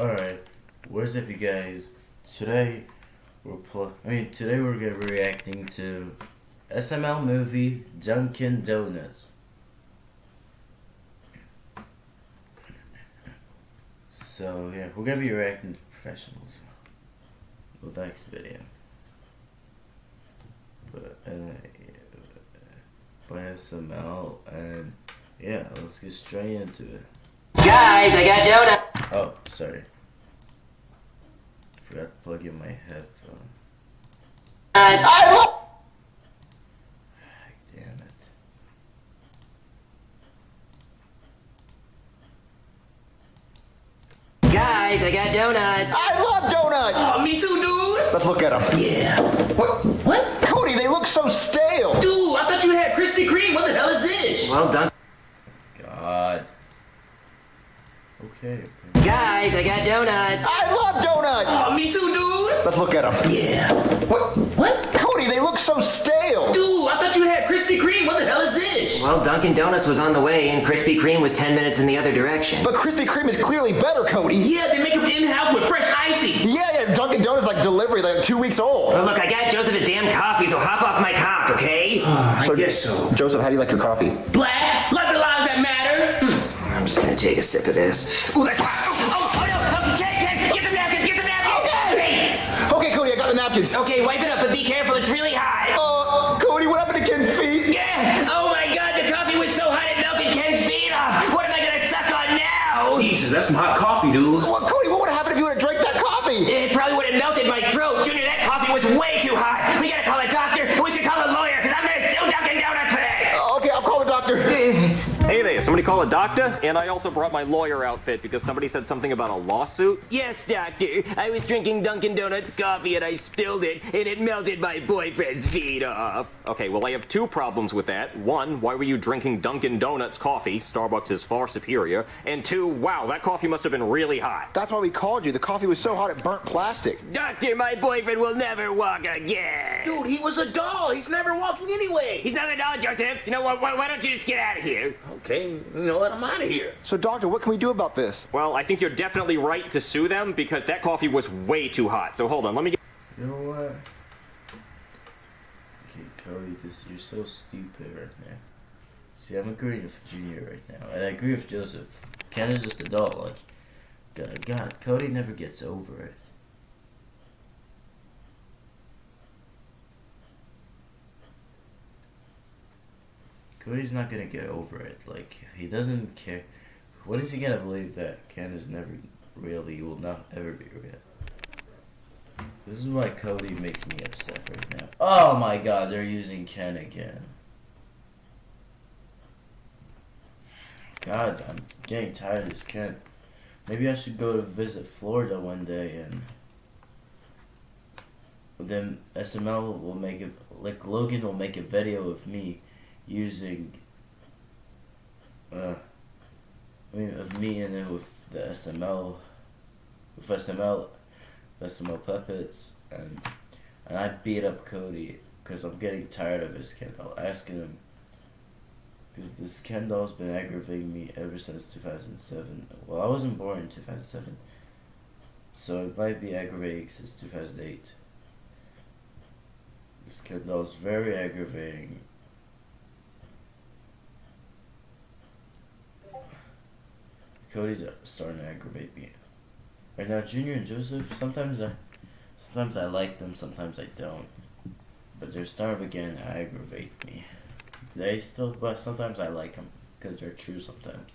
Alright, what's up you guys? Today we're pl- I mean today we're gonna be reacting to SML movie Dunkin' Donuts. So yeah, we're gonna be reacting to professionals. Well next video. But uh by SML and yeah, let's get straight into it. Guys, I got donuts. Oh, sorry. Forgot to plug in my headphone. I love. Ah, damn it. Guys, I got donuts. I love donuts! Oh, me too, dude. Let's look at them. Yeah. What? What? Cody, they look so stale! Dude, I thought you had Krispy Kreme. What the hell is this? Well done. God. Okay, okay. Guys, I got donuts. I love donuts! Oh, me too, dude. Let's look at them. Yeah. What? What? Cody, they look so stale! Dude, I thought you had Krispy Kreme. What the hell is this? Well, Dunkin' Donuts was on the way, and Krispy Kreme was 10 minutes in the other direction. But Krispy Kreme is clearly better, Cody. Yeah, they make them in-house with fresh icing. Yeah, yeah, Dunkin' Donuts like delivery, like two weeks old. Well, look, I got Joseph his damn coffee, so hop off my cock, okay? Ah, I guess so. Joseph, how do you like your coffee? Black, like the lives that matter. Hmm. I'm just gonna take a sip of this. Ooh, that's. Oh, oh, oh no! Okay, Ken, Ken, get the napkins, get the napkins! Okay! Okay, Cody, I got the napkins. Okay, wipe it up, but be careful, it's really hot. Uh, Cody, what happened to Ken's feet? Yeah! Oh my god, the coffee was so hot it melted Ken's feet off! What am I gonna suck on now? Jesus, that's some hot coffee, dude. Well, Cody, what would have happened if you would have drank that coffee? It call a doctor? And I also brought my lawyer outfit because somebody said something about a lawsuit. Yes, doctor. I was drinking Dunkin' Donuts coffee and I spilled it, and it melted my boyfriend's feet off. Okay, well, I have two problems with that. One, why were you drinking Dunkin' Donuts coffee? Starbucks is far superior. And two, wow, that coffee must have been really hot. That's why we called you. The coffee was so hot it burnt plastic. Doctor, my boyfriend will never walk again. Dude, he was a doll. He's never walking anyway. He's not a doll, Joseph. You know what? Why, why don't you just get out of here? Okay, you know what? I'm out of here. So, doctor, what can we do about this? Well, I think you're definitely right to sue them because that coffee was way too hot. So hold on, let me get. You know what? Okay, Cody, this you're so stupid right now. See, I'm agreeing with Junior right now, and I agree with Joseph. Ken is just a doll. Like, God, God, Cody never gets over it. Cody's not gonna get over it. Like, he doesn't care. What is he gonna believe that Ken is never really will not ever be real. This is why Cody makes me upset right now. Oh my god, they're using Ken again. God, I'm getting tired of this Ken. Maybe I should go to visit Florida one day and then SML will make it like Logan will make a video of me using uh I mean of me and then with the SML with SML SML puppets and and I beat up Cody because I'm getting tired of his Ken doll. Asking him because this Ken doll's been aggravating me ever since 2007. Well, I wasn't born in 2007, so it might be aggravating since 2008. This Ken doll's very aggravating. Cody's starting to aggravate me. Right now, Junior and Joseph, sometimes I, sometimes I like them, sometimes I don't. But they're starting to begin to aggravate me. They still, but sometimes I like them because they're true. Sometimes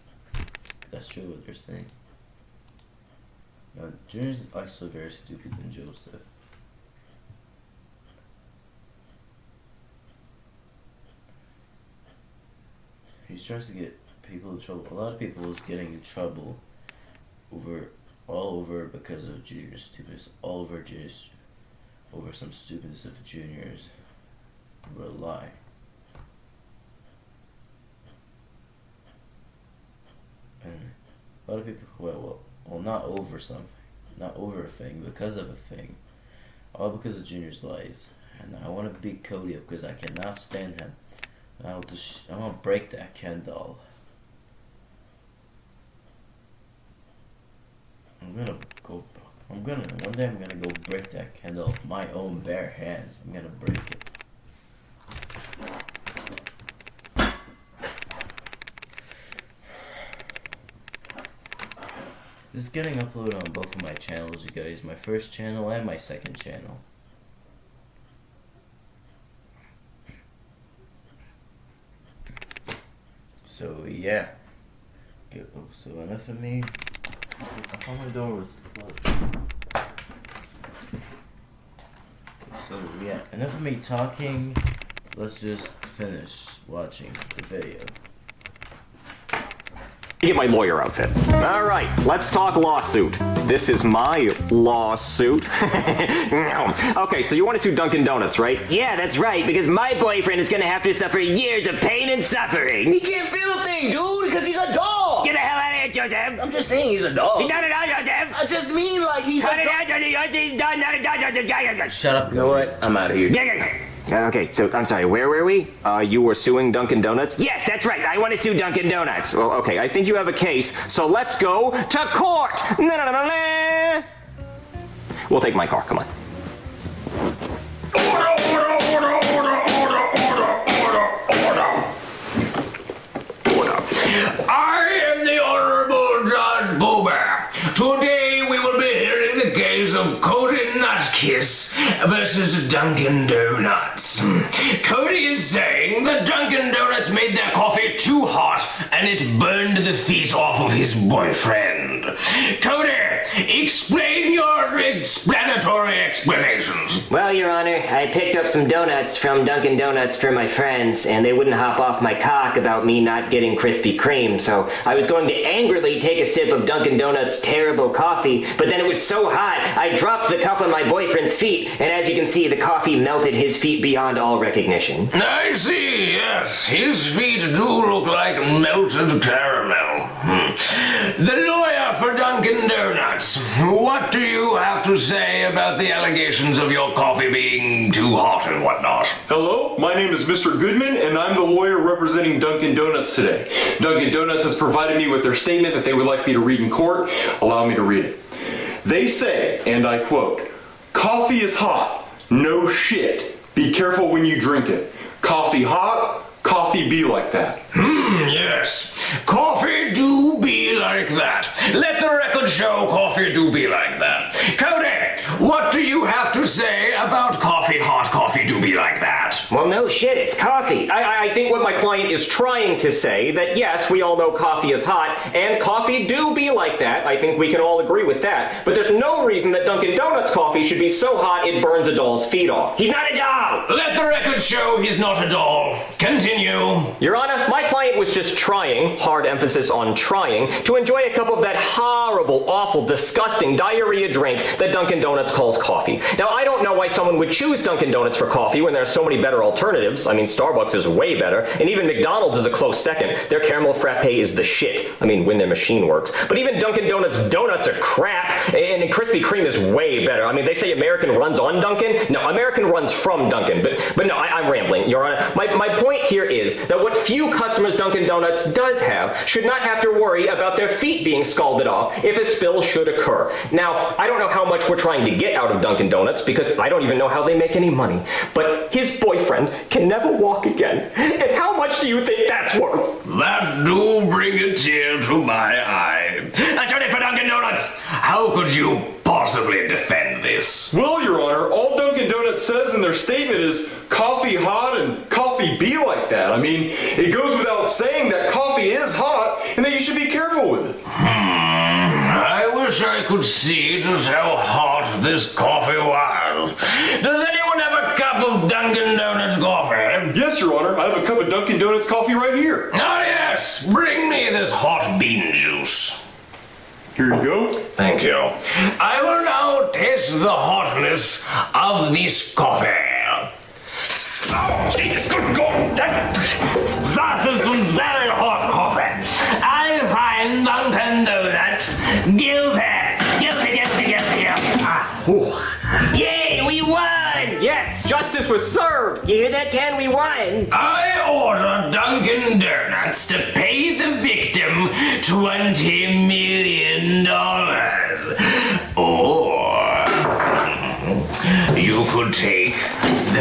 that's true what they're saying. Now, Junior's also very stupid than Joseph. He tries to get people in trouble. A lot of people is getting in trouble over all over because of junior stupidness. All over juniors over some stupidness of juniors. Lie. And a lot of people well well well not over something. Not over a thing, because of a thing. All because of Junior's lies. And I wanna beat Cody up because I cannot stand him. I'll just I'm gonna break that Ken doll. I'm gonna go. I'm gonna one day. I'm gonna go break that Ken doll with my own bare hands. I'm gonna break it. This is getting uploaded on both of my channels, you guys. My first channel and my second channel. So yeah. Oh, so enough of me. I thought my door was closed. So yeah, enough of me talking. Let's just finish watching the video. Get my lawyer outfit. All right, let's talk lawsuit. This is my lawsuit. okay, so you want to sue Dunkin' Donuts, right? Yeah, that's right, because my boyfriend is gonna have to suffer years of pain and suffering. He can't feel a thing, dude, because he's a dog. Get the out of here, Joseph! I'm just saying he's a dog. He's not a dog, Joseph! I just mean like he's Cut a it dog. out, Joseph! He's not a dog, Joseph! Yeah, yeah, yeah. Shut up. You know what? I'm out of here. Yeah, yeah, yeah. Uh, Okay, so I'm sorry, where were we? Uh, you were suing Dunkin' Donuts? Yes, that's right. I want to sue Dunkin' Donuts. Well, okay, I think you have a case, so let's go to court! Na-na-na-na-na. We'll take my car, come on. Order, order, order, order, order, order, order, order. Order. I Nutkiss versus Dunkin' Donuts. Cody is saying that Dunkin' Donuts made their coffee too hot and it burned the feet off of his boyfriend. Cody, explain your explanatory explanations. Well, Your Honor, I picked up some donuts from Dunkin' Donuts for my friends, and they wouldn't hop off my cock about me not getting Krispy Kreme, so I was going to angrily take a sip of Dunkin' Donuts' terrible coffee, but then it was so hot, I dropped the cup on my boyfriend's feet, and as you can see, the coffee melted his feet beyond all recognition. I see, yes. His feet do look like melted caramel. Hmm. The lawyer for Dunkin' Donuts, what do you have to say about the allegations of your coffee being too hot and whatnot? Hello, my name is Mr. Goodman, and I'm the lawyer representing Dunkin' Donuts today. Dunkin' Donuts has provided me with their statement that they would like me to read in court. Allow me to read it. They say, and I quote, Coffee is hot. No shit. Be careful when you drink it. Coffee hot, coffee be like that. Hmm, yes. Coffee do be like that. Let the record show coffee do be like that. Cody, what do you have to say about coffee Well, no shit, it's coffee. I, I think what my client is trying to say that yes, we all know coffee is hot, and coffee do be like that. I think we can all agree with that. But there's no reason that Dunkin' Donuts coffee should be so hot it burns a doll's feet off. He's not a doll! Let the record show he's not a doll. Continue. Your Honor, my client was just trying, hard emphasis on trying, to enjoy a cup of that horrible, awful, disgusting diarrhea drink that Dunkin' Donuts calls coffee. Now, I don't know why someone would choose Dunkin' Donuts for coffee when there are so many better alternatives. I mean, Starbucks is way better, and even McDonald's is a close second. Their caramel frappe is the shit. I mean, when their machine works. But even Dunkin' Donuts donuts are crap, and Krispy Kreme is way better. I mean, they say American runs on Dunkin'. No, American runs from Dunkin'. But but no, I, I'm rambling, Your Honor. My, my point here is that what few customers Dunkin' Donuts does have should not have to worry about their feet being scalded off if a spill should occur. Now, I don't know how much we're trying to get out of Dunkin' Donuts because I don't even know how they make any money. But his boyfriend can never walk again. And how much do you think that's worth? That do bring a tear to my eye. Attorney for Dunkin' Donuts, how could you possibly defend this? Well, Your Honor, all Dunkin' Donuts says in their statement is coffee hot and coffee be like that. I mean, it goes without saying that coffee is hot and that you should be careful with it. Hmm, I wish I could see just how hot this coffee was. Does anyone have a cup of Dunkin' Donuts coffee? Yes, Your Honor, I have a cup of Dunkin' Donuts coffee right here. Ah, yes, bring me this hot bean juice. Here you go. Thank you. I will now taste the hotness of this coffee. Oh, Jesus, good God! That, that is some very hot coffee. I find Dunkin' Donuts guilty. Guilty, guilty, guilty, guilty. Ah, whew was served. You hear that, Ken? We won. I order Dunkin' Donuts to pay the victim $20 million. Or you could take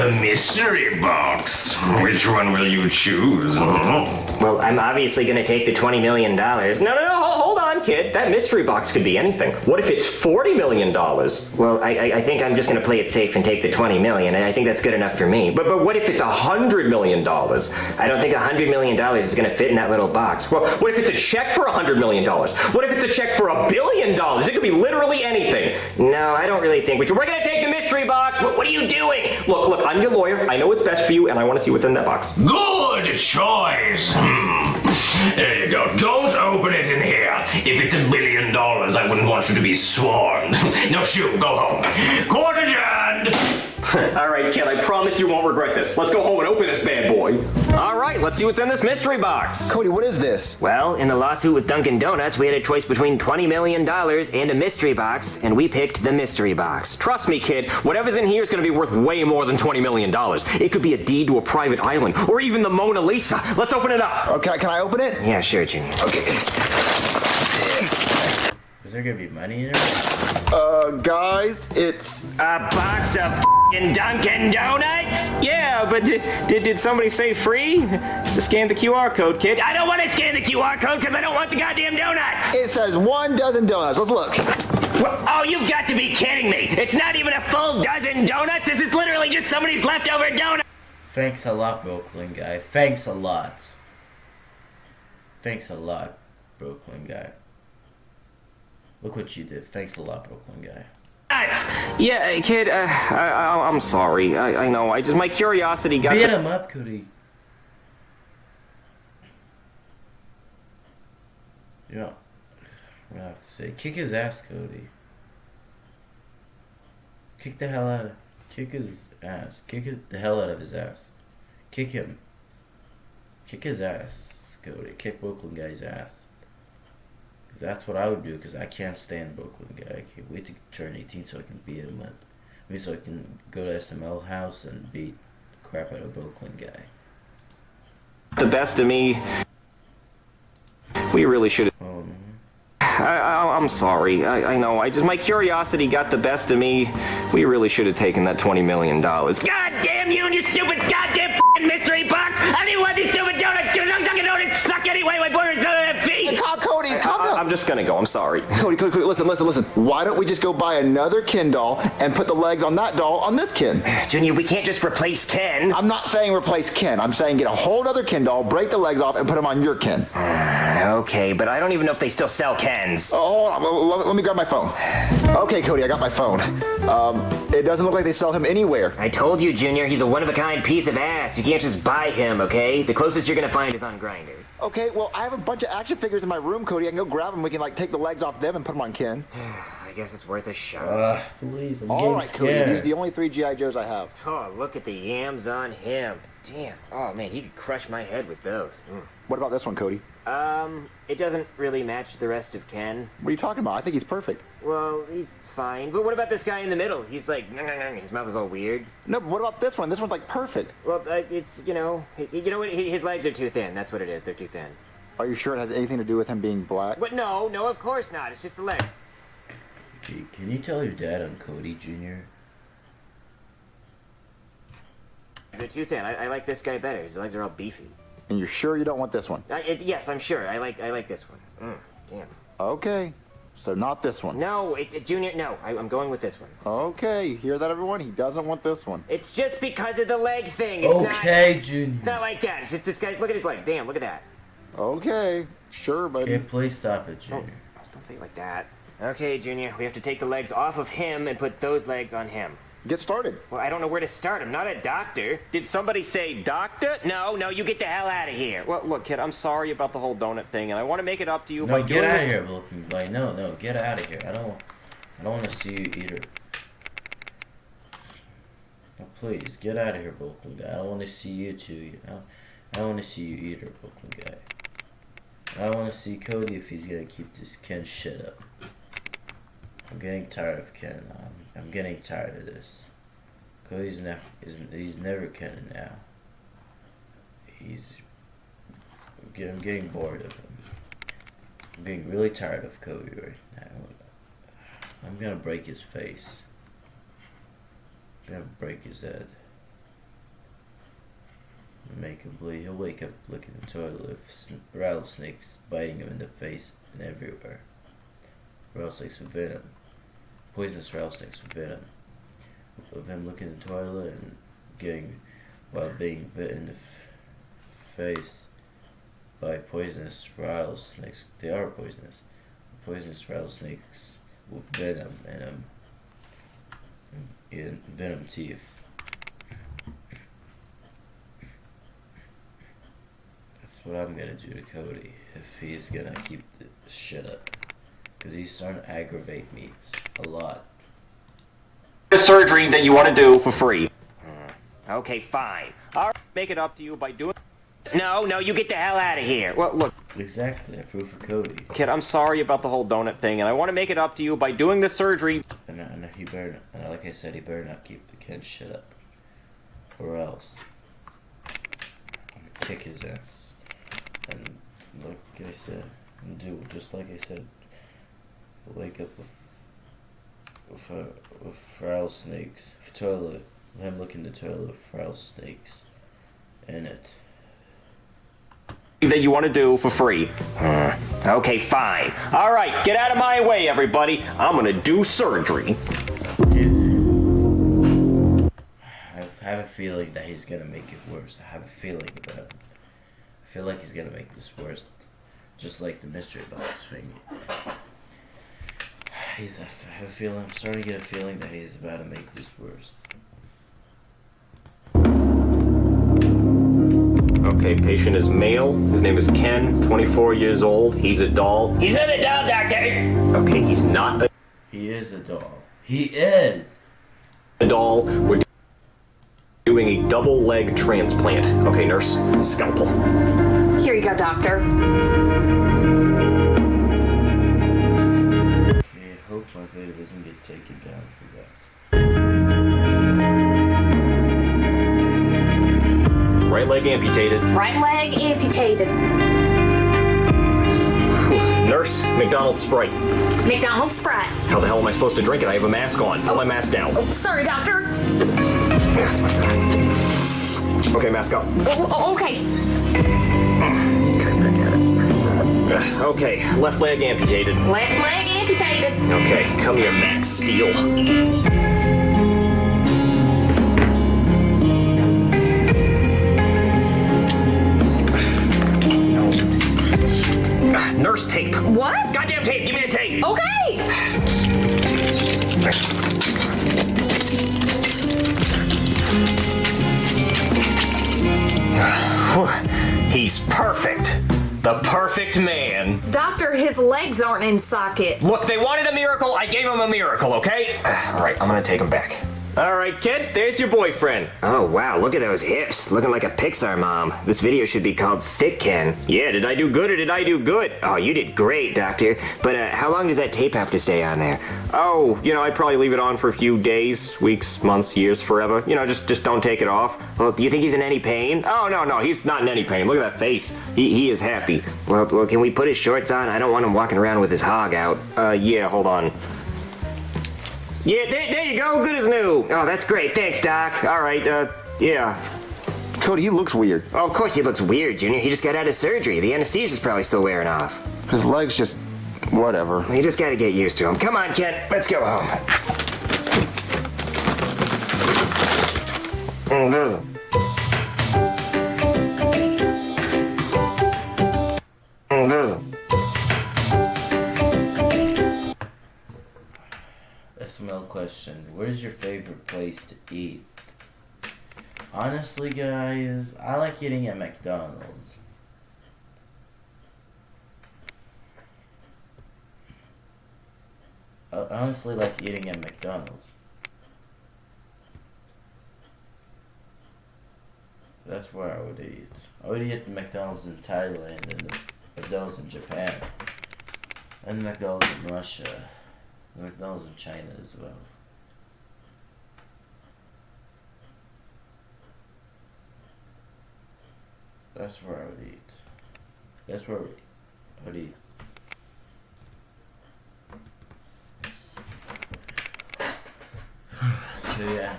the mystery box. Which one will you choose? Well, I'm obviously gonna take the $20 million. No, no, no, hold on, kid. That mystery box could be anything. What if it's $40 million? Well, I, I, I think I'm just gonna play it safe and take the 20 million, and I think that's good enough for me. But But, what if it's $100 million? I don't think $100 million is gonna fit in that little box. Well, what if it's a check for $100 million? What if it's a check for a billion dollars? It could be literally anything. No, I don't really think we should. We're gonna take the mystery box. What, what are you doing? Look, look, I'm your lawyer. I know what's best for you, and I want to see what's in that box. Good choice. Hmm. There you go. Don't open it in here. If it's a billion dollars, I wouldn't want you to be swarmed. no, shoo, go home. Court adjourned. All right, kid, I promise you won't regret this. Let's go home and open this bad boy. All right, let's see what's in this mystery box. Cody, what is this? Well, in the lawsuit with Dunkin' Donuts, we had a choice between $20 million and a mystery box, and we picked the mystery box. Trust me, kid, whatever's in here is going to be worth way more than $20 million. It could be a deed to a private island, or even the Mona Lisa. Let's open it up. Okay, can I open it? Yeah, sure, Junior. Okay. Is there gonna be money in there? Uh, guys, it's A box of fing Dunkin' Donuts? Yeah, but did, did, did somebody say free? So scan the QR code, kid. I don't want to scan the QR code because I don't want the goddamn donuts! it says one dozen donuts. Let's look. Wha- Oh, you've got to be kidding me! It's not even a full dozen donuts! This is literally just somebody's leftover donut! Thanks a lot, Brooklyn guy. Thanks a lot. Thanks a lot, Brooklyn guy. Look what you did. Thanks a lot, Brooklyn guy. Yeah, kid, uh, I, I, I'm sorry. I, I know. I just, my curiosity got. Beat him up, Cody. Yeah, gonna have to say, kick his ass, Cody. Kick the hell out of, kick his ass. Kick the hell out of his ass. Kick him. Kick his ass, Cody. Kick Brooklyn guy's ass. That's what I would do, because I can't stand Brooklyn guy. I can't wait to turn 18 so I can beat him up. I mean, so I can go to SML house and beat the crap out of Brooklyn guy. the best of me. We really should. Oh, no. I, I, I'm sorry. I, I know. I just my curiosity got the best of me. We really should have taken that twenty million dollars. God damn you and your stupid goddamn mystery box! I didn't want these stupid donuts! Dunkin' Donuts suck anyway! My boyfriend's doing it feet! Calm, Cody, calm down. I'm just gonna go. I'm sorry. Cody, Cody, Cody, listen, listen, listen. Why don't we just go buy another Ken doll and put the legs on that doll on this Ken? Junior, we can't just replace Ken. I'm not saying replace Ken. I'm saying get a whole other Ken doll, break the legs off, and put them on your Ken. Okay, but I don't even know if they still sell Kens. Oh, hold on. Let, me grab my phone. Okay, Cody, I got my phone. Um, it doesn't look like they sell him anywhere. I told you, Junior, he's a one-of-a-kind piece of ass. You can't just buy him, okay? The closest you're gonna find is on Grindr. Okay, well, I have a bunch of action figures in my room, Cody. I can go grab them. We can like take the legs off them and put them on Ken. I guess it's worth a shot. Uh, please, I'm All getting right, Cody. These are the only three GI Joes I have. Oh, look at the yams on him. Damn. Oh man, he could crush my head with those. What about this one, Cody? Um, it doesn't really match the rest of Ken. What are you talking about? I think he's perfect. Well, he's fine. But what about this guy in the middle? He's like, his mouth is all weird. No, but what about this one? This one's like perfect. Well, uh, it's you know, he- you know what? He- His legs are too thin. That's what it is. They're too thin. Are you sure it has anything to do with him being black? But no, no, of course not. It's just the leg. Gee, Can you tell your dad I'm Cody Jr.? They're too thin. I, I like this guy better. His legs are all beefy. And you're sure you don't want this one? I, it, yes, I'm sure. I like I like this one. Mm, damn. Okay, so not this one. No, it's a junior. No, I, I'm going with this one. Okay, you hear that, everyone? He doesn't want this one. It's just because of the leg thing. It's not. Okay, It's Junior. not like that. It's just this guy. Look at his leg. Damn. Look at that. Okay, sure, buddy. Okay, please stop it, Junior. Don't say it like that. Okay, Junior. We have to take the legs off of him and put those legs on him. Get started. Well, I don't know where to start. I'm not a doctor. Did somebody say doctor? No, no, you get the hell out of here. Well, look, kid, I'm sorry about the whole donut thing, and I want to make it up to you No, by get out of here, Brooklyn. Like, no, no, get out of here. I don't, I don't want to see you either. No, please get out of here, Brooklyn guy. I don't want to see you too. You know, I don't want to see you either, Brooklyn guy. I want to see Cody if he's gonna keep this Ken shit up. I'm getting tired of Ken. I'm, I'm getting tired of this. Cody's ne- is he's never Ken now. He's I'm getting bored of him. I'm getting really tired of Cody right now. I'm gonna break his face. I'm gonna break his head. Make him bleed. He'll wake up looking in the toilet with rattlesnakes biting him in the face and everywhere. Rattlesnakes with venom. Poisonous rattlesnakes with venom. Of him looking in the toilet and getting, while being bit in the face by poisonous rattlesnakes. They are poisonous. Poisonous rattlesnakes with venom in them. In venom teeth. That's what I'm gonna do to Cody if he's gonna keep this shit up. Because he's starting to aggravate me a lot. The surgery that you want to do for free. Hmm. Okay, fine. I'll make it up to you by doing. No, no, you get the hell out of here. Well, look, Exactly, I proof for Cody. kid, I'm sorry about the whole donut thing, and I want to make it up to you by doing the surgery. And, and he better not, and like I said, he better not keep the kid shit up. Or else. I'm gonna kick his ass. And like I said, and do just like I said, wake up with with, uh, with rattlesnakes, toilet, him looking in the toilet with rattlesnakes in it. that you want to do for free. Okay, fine. All right, get out of my way, everybody. I'm gonna do surgery. He's. I have a feeling that he's gonna make it worse. I have a feeling that I feel like he's gonna make this worse, just like the mystery box thing. He's. I have a feeling. I'm starting to get a feeling that he's about to make this worse. Okay, patient is male. His name is Ken, 24 years old. He's a doll. He's not a doll, doctor. Okay, he's not a He is a doll. He is. A doll. We're doing a double leg transplant. Okay, nurse, scalpel. Here you go, doctor. My video doesn't get taken down for that. Right leg amputated. Right leg amputated. Nurse, McDonald's Sprite. McDonald's Sprite. How the hell am I supposed to drink it? I have a mask on. Put my mask down. Oh, sorry, doctor. Okay, mask up. Oh, oh, okay. Okay, left leg amputated. Left leg Okay, come here, Max Steel. Ah, Nurse tape. What? Goddamn tape. Give me the tape. Okay. He's perfect. The perfect man. Doctor, his legs aren't in socket. Look, they wanted a miracle. I gave them a miracle, okay? All right, I'm gonna take him back. All right, kid, there's your boyfriend. Oh, wow, look at those hips. Looking like a Pixar mom. This video should be called Thick Ken. Yeah, did I do good or did I do good? Oh, you did great, Doctor. But uh, how long does that tape have to stay on there? Oh, you know, I'd probably leave it on for a few days, weeks, months, years, forever. You know, just just don't take it off. Well, do you think he's in any pain? Oh no, no, he's not in any pain. Look at that face. He he is happy. Well, well, can we put his shorts on? I don't want him walking around with his hog out. Uh, yeah, hold on. Yeah, there, there you go. Good as new. Oh, that's great. Thanks, Doc. All right. Uh, yeah. Cody, he looks weird. Oh, of course he looks weird, Junior. He just got out of surgery. The anesthesia's probably still wearing off. His legs just. whatever. You just gotta get used to him. Come on, Ken. Let's go home. SML favorite place to eat? Honestly, guys, I like eating at McDonald's. I honestly like eating at McDonald's. That's where I would eat. I would eat at McDonald's in Thailand and the McDonald's in Japan. And the McDonald's in Russia. The McDonald's in China as well. That's where I would eat. That's where I would eat. So yeah,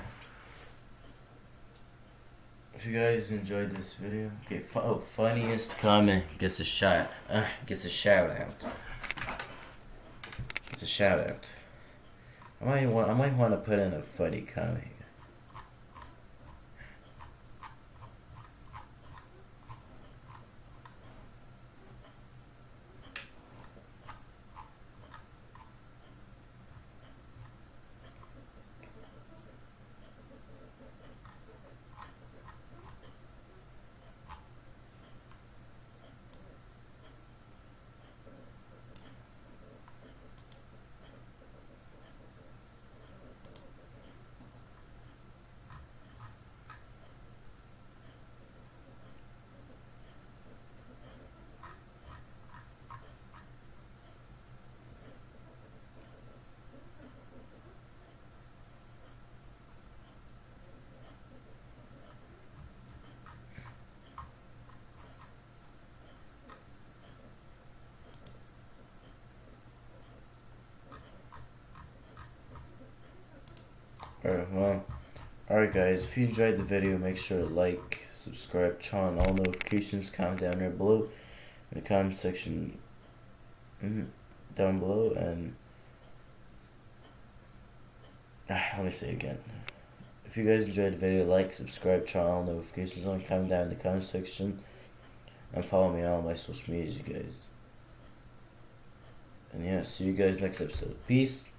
if you guys enjoyed this video, okay, oh, funniest comment gets a shot, uh, gets a shout out. Gets a shout out. I might want, I might want to put in a funny comment. Alright, well, alright guys, if you enjoyed the video, make sure to like, subscribe, turn on all notifications, comment down there below, in the comment section mhm, down below, and ah, let me say it again. If you guys enjoyed the video, like, subscribe, turn on notifications on, comment down in the comment section, and follow me on all my social medias, you guys. And yeah, see you guys next episode. Peace.